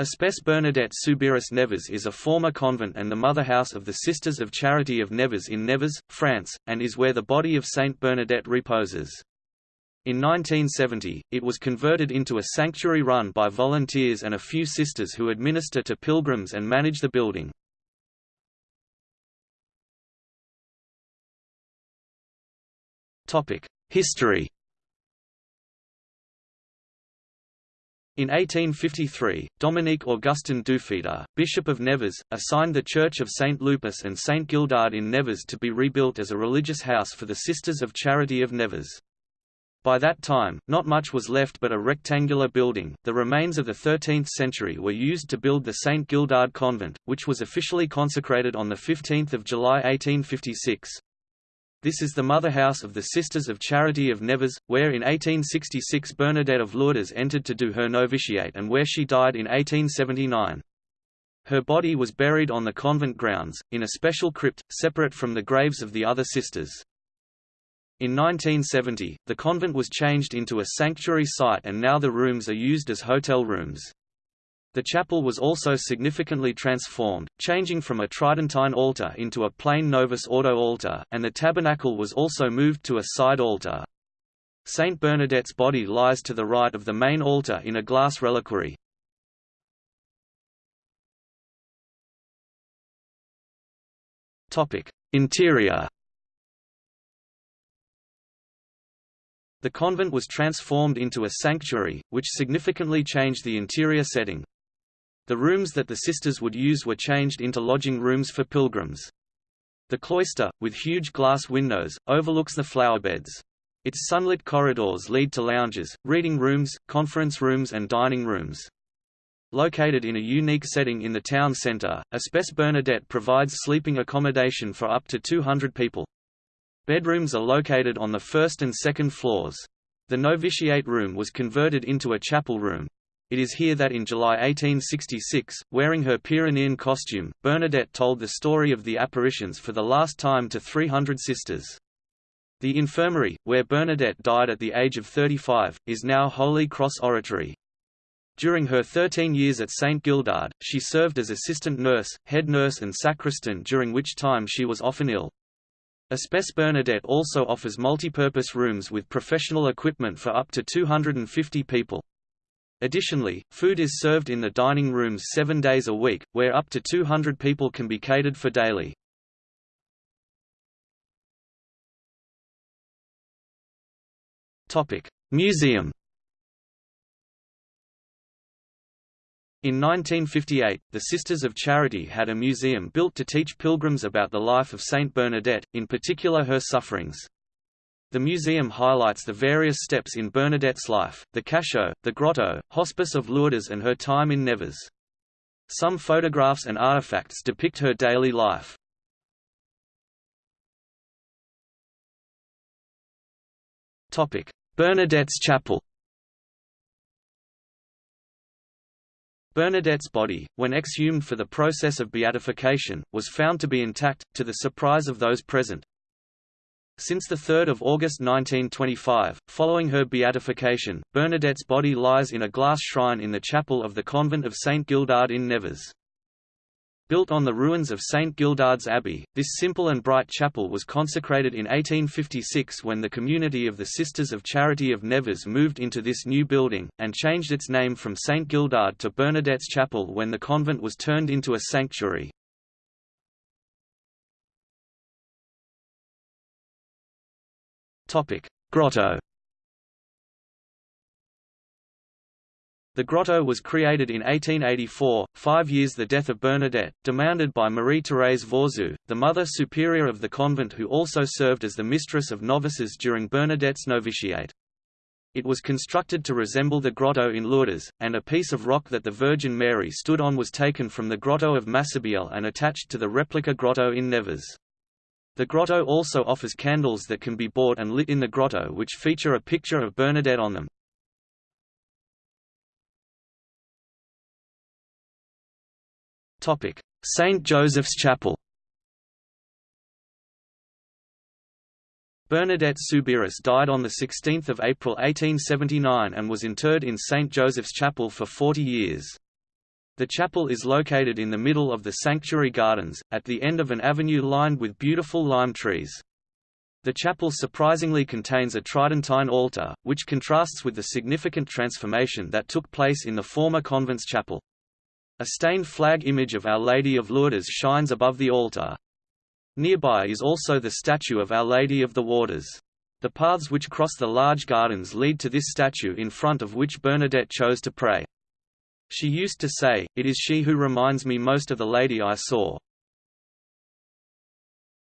Espace Bernadette Soubirous Nevers is a former convent and the mother house of the Sisters of Charity of Nevers in Nevers, France, and is where the body of Saint Bernadette reposes. In 1970, it was converted into a sanctuary run by volunteers and a few sisters who administer to pilgrims and manage the building. History In 1853, Dominique Augustin Dufetel, Bishop of Nevers, assigned the Church of St. Lupus and St. Gildard in Nevers to be rebuilt as a religious house for the Sisters of Charity of Nevers. By that time, not much was left but a rectangular building. The remains of the 13th century were used to build the St. Gildard Convent, which was officially consecrated on 15 July 1856. This is the mother house of the Sisters of Charity of Nevers, where in 1866 Bernadette of Lourdes entered to do her novitiate and where she died in 1879. Her body was buried on the convent grounds, in a special crypt, separate from the graves of the other sisters. In 1970, the convent was changed into a sanctuary site and now the rooms are used as hotel rooms. The chapel was also significantly transformed, changing from a Tridentine altar into a plain Novus Ordo altar, and the tabernacle was also moved to a side altar. Saint Bernadette's body lies to the right of the main altar in a glass reliquary. Interior The convent was transformed into a sanctuary, which significantly changed the interior setting. The rooms that the sisters would use were changed into lodging rooms for pilgrims. The cloister, with huge glass windows, overlooks the flowerbeds. Its sunlit corridors lead to lounges, reading rooms, conference rooms and dining rooms. Located in a unique setting in the town centre, Espace Bernadette provides sleeping accommodation for up to 200 people. Bedrooms are located on the first and second floors. The novitiate room was converted into a chapel room, it is here that in July 1866, wearing her Pyrenean costume, Bernadette told the story of the apparitions for the last time to 300 sisters. The infirmary, where Bernadette died at the age of 35, is now Holy Cross Oratory. During her 13 years at St. Gildard, she served as assistant nurse, head nurse and sacristan during which time she was often ill. Espace Bernadette also offers multipurpose rooms with professional equipment for up to 250 people. Additionally, food is served in the dining rooms seven days a week, where up to 200 people can be catered for daily. Museum In 1958, the Sisters of Charity had a museum built to teach pilgrims about the life of Saint Bernadette, in particular her sufferings. The museum highlights the various steps in Bernadette's life, the cachot, the grotto, hospice of Lourdes and her time in Nevers. Some photographs and artifacts depict her daily life. Bernadette's Chapel Bernadette's body, when exhumed for the process of beatification, was found to be intact, to the surprise of those present. Since 3 August 1925, following her beatification, Bernadette's body lies in a glass shrine in the chapel of the convent of St. Gildard in Nevers. Built on the ruins of St. Gildard's Abbey, this simple and bright chapel was consecrated in 1856 when the community of the Sisters of Charity of Nevers moved into this new building, and changed its name from St. Gildard to Bernadette's Chapel when the convent was turned into a sanctuary. Grotto The grotto was created in 1884, five years the death of Bernadette, demanded by Marie-Thérèse Vauzou, the mother superior of the convent who also served as the mistress of novices during Bernadette's novitiate. It was constructed to resemble the grotto in Lourdes, and a piece of rock that the Virgin Mary stood on was taken from the grotto of Massabielle and attached to the replica grotto in Nevers. The grotto also offers candles that can be bought and lit in the grotto which feature a picture of Bernadette on them. St. Joseph's Chapel Bernadette Soubirous died on 16 April 1879 and was interred in St. Joseph's Chapel for 40 years. The chapel is located in the middle of the sanctuary gardens, at the end of an avenue lined with beautiful lime trees. The chapel surprisingly contains a tridentine altar, which contrasts with the significant transformation that took place in the former convent's chapel. A stained flag image of Our Lady of Lourdes shines above the altar. Nearby is also the statue of Our Lady of the Waters. The paths which cross the large gardens lead to this statue in front of which Bernadette chose to pray. She used to say, It is she who reminds me most of the lady I saw.